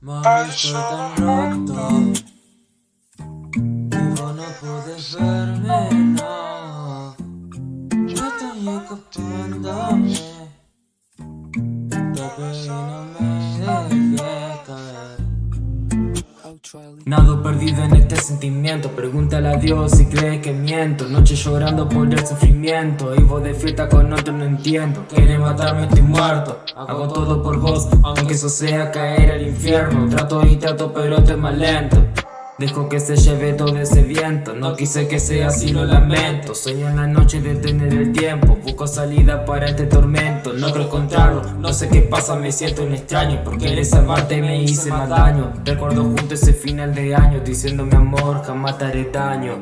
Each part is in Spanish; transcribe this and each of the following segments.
Mami, estoy tan roto Y vos no puedes verme, no Yo estoy escapándome Nado perdido en este sentimiento. Pregúntale a Dios si cree que miento. Noche llorando por el sufrimiento. Y vos de fiesta con otro no entiendo. Quiere matarme, estoy muerto. Hago todo por vos, aunque eso sea caer al infierno. Trato y trato pero estoy más lento Dejo que se lleve todo ese viento. No quise que sea así, lo lamento. Sueño en la noche de tener el tiempo. Busco salida para este tormento. No creo encontrarlo, no sé qué pasa Me siento un extraño. Por querer salvarte me hice más daño. Recuerdo junto ese final de año Diciendo mi amor, jamás te haré daño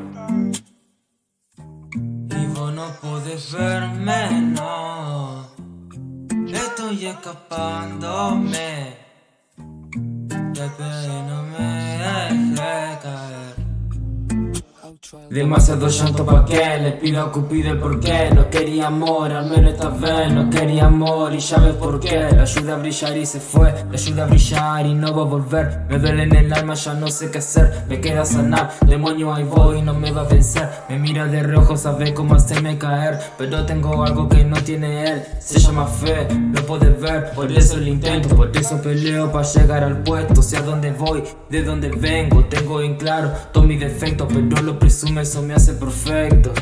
Y vos no podés verme, no. Estoy escapándome Demasiado llanto pa' que le pido a Cupido el porqué. No quería amor, al menos esta vez no quería amor. Y ya ves por qué, la ayuda a brillar y se fue. La ayuda a brillar y no va a volver. Me duele en el alma, ya no sé qué hacer. Me queda sanar, demonio ahí voy, no me va a vencer. Me mira de rojo, sabe cómo hacerme caer. Pero tengo algo que no tiene él. Se llama fe, lo puedes ver. Por eso lo intento, por eso peleo para llegar al puesto. Sé a dónde voy, de dónde vengo. Tengo en claro todos mis defectos Pero lo presume, eso me hace perfecto.